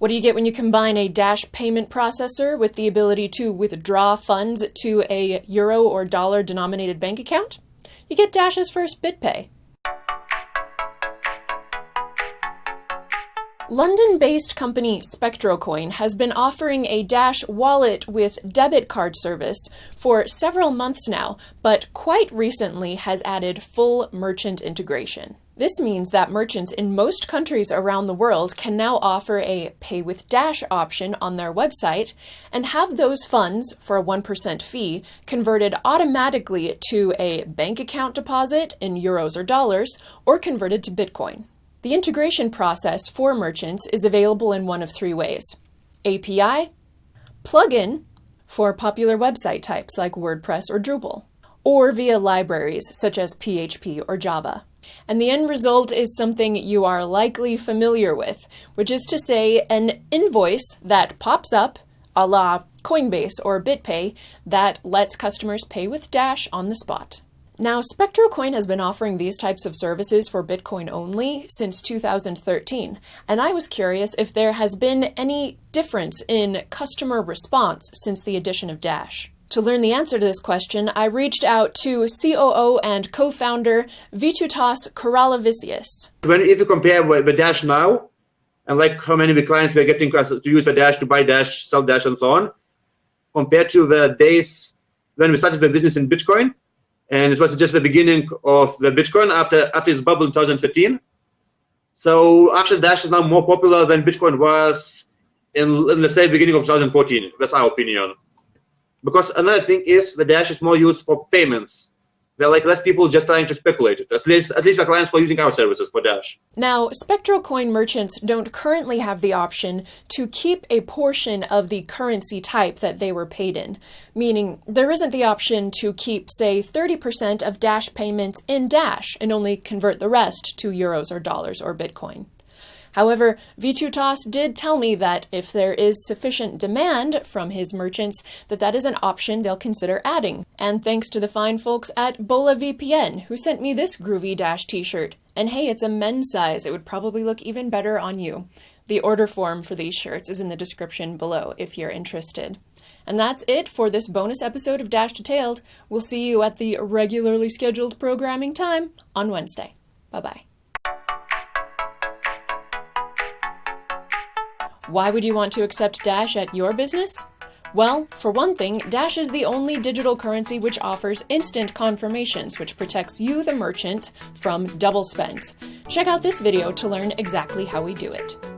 What do you get when you combine a Dash payment processor with the ability to withdraw funds to a euro or dollar denominated bank account? You get Dash's first BitPay. London-based company SpectroCoin has been offering a Dash wallet with debit card service for several months now, but quite recently has added full merchant integration. This means that merchants in most countries around the world can now offer a Pay with Dash option on their website and have those funds, for a 1% fee, converted automatically to a bank account deposit in euros or dollars, or converted to Bitcoin. The integration process for merchants is available in one of three ways. API, plugin for popular website types like WordPress or Drupal, or via libraries such as PHP or Java. And the end result is something you are likely familiar with, which is to say an invoice that pops up a la Coinbase or BitPay that lets customers pay with Dash on the spot. Now, SpectroCoin has been offering these types of services for Bitcoin only since 2013, and I was curious if there has been any difference in customer response since the addition of Dash. To learn the answer to this question, I reached out to COO and co-founder Vytautas Karalevicius. When if you compare with, with Dash now, and like how many clients we're getting to use the Dash to buy Dash, sell Dash, and so on, compared to the days when we started the business in Bitcoin, and it was just the beginning of the Bitcoin after after its bubble in 2015. So actually, Dash is now more popular than Bitcoin was in, in let's say beginning of 2014. That's our opinion. Because another thing is the Dash is more used for payments. There are like less people just trying to speculate it. At least, at least the clients who are using our services for Dash. Now, SpectroCoin merchants don't currently have the option to keep a portion of the currency type that they were paid in, meaning there isn't the option to keep, say, 30% of Dash payments in Dash and only convert the rest to euros or dollars or Bitcoin. However, Vytautas did tell me that if there is sufficient demand from his merchants, that that is an option they'll consider adding. And thanks to the fine folks at BolehVPN, who sent me this groovy Dash t-shirt. And hey, it's a men's size. It would probably look even better on you. The order form for these shirts is in the description below if you're interested. And that's it for this bonus episode of Dash Detailed. We'll see you at the regularly scheduled programming time on Wednesday. Bye-bye. Why would you want to accept Dash at your business? Well, for one thing, Dash is the only digital currency which offers instant confirmations, which protects you, the merchant, from double spends. Check out this video to learn exactly how we do it.